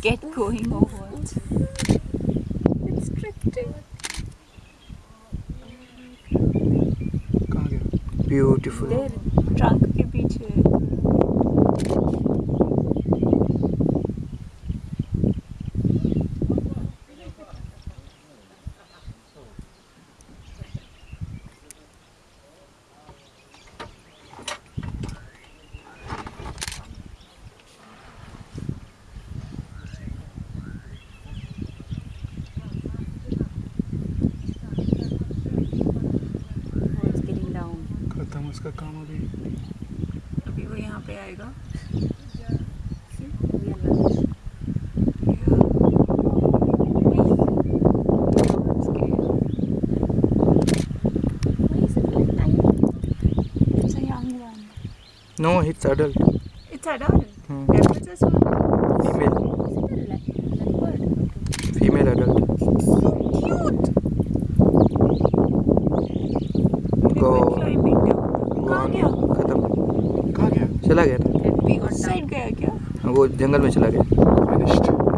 get going or what? It's drifting. Beautiful. Their trunk खत्म उसका काम अभी अभी वो यहाँ पे आएगा. Tiny? It's a young one. No it's adult It's adult. Hmm. Leopards as well. Female Is it a le- leopard? Female adult Cute. Go. Climbing down. कहाँ गया? खत्म कहाँ गया चला गया? साइड गया क्या? वो जंगल में चला गया